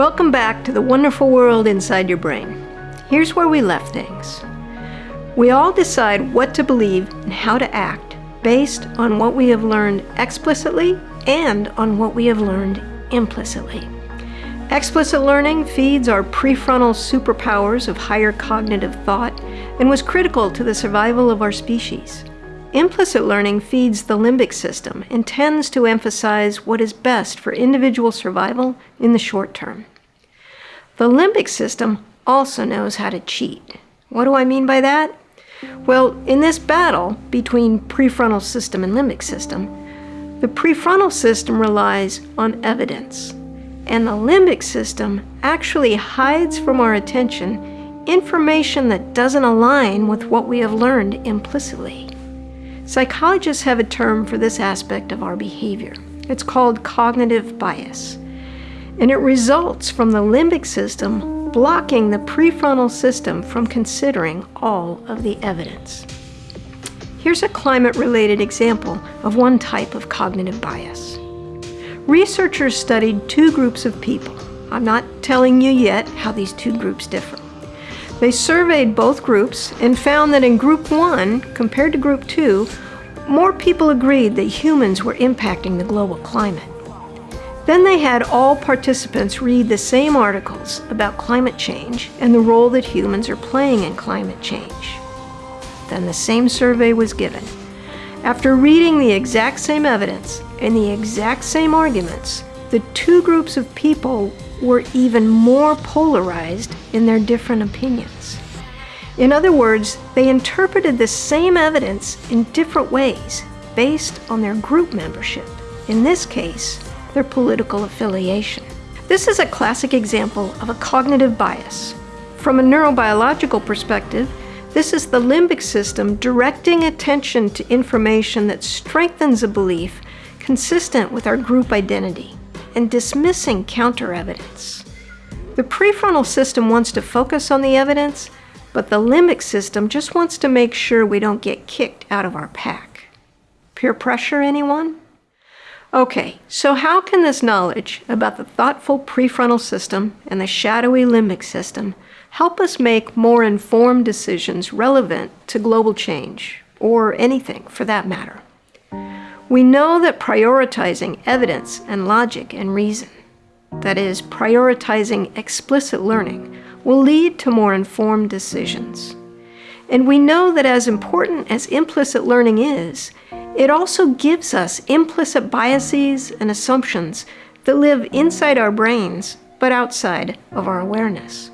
Welcome back to the wonderful world inside your brain. Here's where we left things. We all decide what to believe and how to act based on what we have learned explicitly and on what we have learned implicitly. Explicit learning feeds our prefrontal superpowers of higher cognitive thought and was critical to the survival of our species. Implicit learning feeds the limbic system and tends to emphasize what is best for individual survival in the short term. The limbic system also knows how to cheat. What do I mean by that? Well, in this battle between prefrontal system and limbic system, the prefrontal system relies on evidence, and the limbic system actually hides from our attention information that doesn't align with what we have learned implicitly. Psychologists have a term for this aspect of our behavior. It's called cognitive bias. And it results from the limbic system blocking the prefrontal system from considering all of the evidence. Here's a climate-related example of one type of cognitive bias. Researchers studied two groups of people. I'm not telling you yet how these two groups differ. They surveyed both groups and found that in Group 1, compared to Group 2, more people agreed that humans were impacting the global climate. Then they had all participants read the same articles about climate change and the role that humans are playing in climate change. Then the same survey was given. After reading the exact same evidence and the exact same arguments, the two groups of people were even more polarized in their different opinions. In other words, they interpreted the same evidence in different ways based on their group membership, in this case, their political affiliation. This is a classic example of a cognitive bias. From a neurobiological perspective, this is the limbic system directing attention to information that strengthens a belief consistent with our group identity and dismissing counter-evidence. The prefrontal system wants to focus on the evidence, but the limbic system just wants to make sure we don't get kicked out of our pack. Peer pressure, anyone? Okay, so how can this knowledge about the thoughtful prefrontal system and the shadowy limbic system help us make more informed decisions relevant to global change, or anything for that matter? We know that prioritizing evidence and logic and reason, that is, prioritizing explicit learning, will lead to more informed decisions. And we know that as important as implicit learning is, it also gives us implicit biases and assumptions that live inside our brains but outside of our awareness.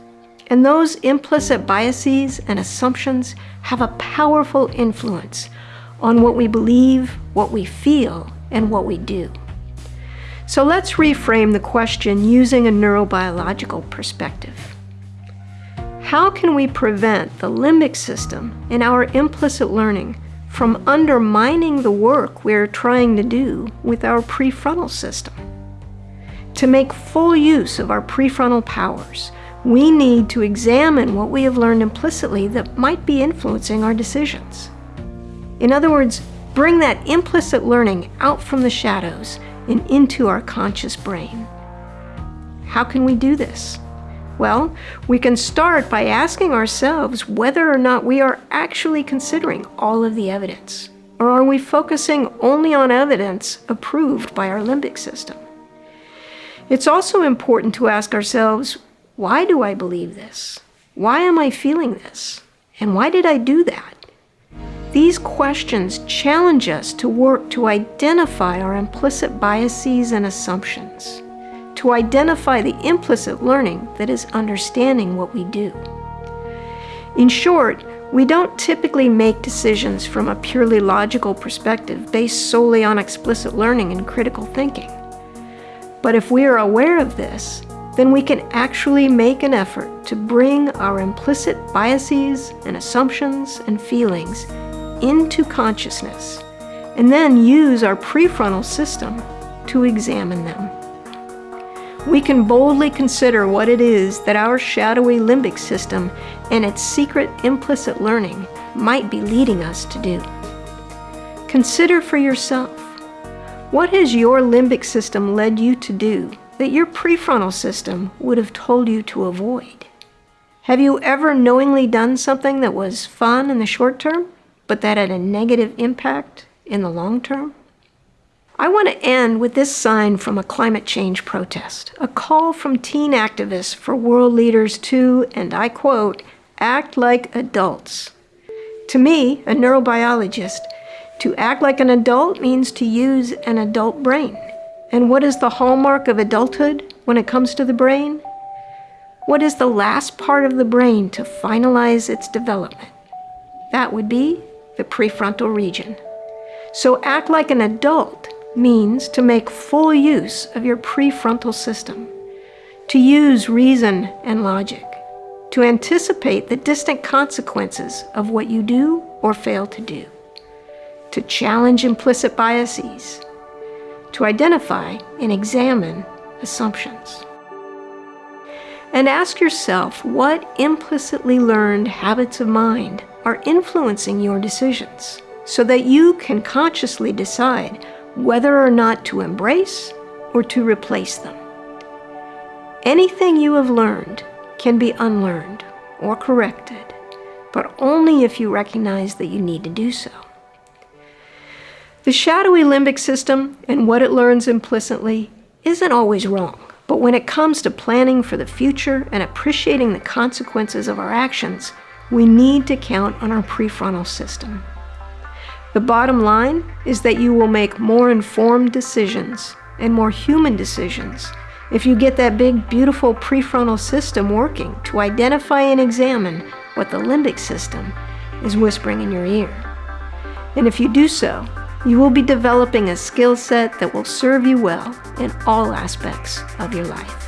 And those implicit biases and assumptions have a powerful influence on what we believe, what we feel, and what we do. So let's reframe the question using a neurobiological perspective. How can we prevent the limbic system in our implicit learning from undermining the work we're trying to do with our prefrontal system? To make full use of our prefrontal powers, we need to examine what we have learned implicitly that might be influencing our decisions. In other words, bring that implicit learning out from the shadows and into our conscious brain. How can we do this? Well, we can start by asking ourselves whether or not we are actually considering all of the evidence. Or are we focusing only on evidence approved by our limbic system? It's also important to ask ourselves, why do I believe this? Why am I feeling this? And why did I do that? These questions challenge us to work to identify our implicit biases and assumptions, to identify the implicit learning that is understanding what we do. In short, we don't typically make decisions from a purely logical perspective based solely on explicit learning and critical thinking. But if we are aware of this, then we can actually make an effort to bring our implicit biases and assumptions and feelings into consciousness and then use our prefrontal system to examine them. We can boldly consider what it is that our shadowy limbic system and its secret implicit learning might be leading us to do. Consider for yourself, what has your limbic system led you to do that your prefrontal system would have told you to avoid? Have you ever knowingly done something that was fun in the short term, but that had a negative impact in the long term? I want to end with this sign from a climate change protest, a call from teen activists for world leaders to, and I quote, act like adults. To me, a neurobiologist, to act like an adult means to use an adult brain. And what is the hallmark of adulthood when it comes to the brain? What is the last part of the brain to finalize its development? That would be the prefrontal region. So act like an adult means to make full use of your prefrontal system, to use reason and logic, to anticipate the distant consequences of what you do or fail to do, to challenge implicit biases, to identify and examine assumptions. And ask yourself what implicitly learned habits of mind are influencing your decisions so that you can consciously decide whether or not to embrace or to replace them. Anything you have learned can be unlearned or corrected, but only if you recognize that you need to do so. The shadowy limbic system and what it learns implicitly isn't always wrong, but when it comes to planning for the future and appreciating the consequences of our actions, we need to count on our prefrontal system. The bottom line is that you will make more informed decisions and more human decisions if you get that big, beautiful prefrontal system working to identify and examine what the limbic system is whispering in your ear. And if you do so, you will be developing a skill set that will serve you well in all aspects of your life.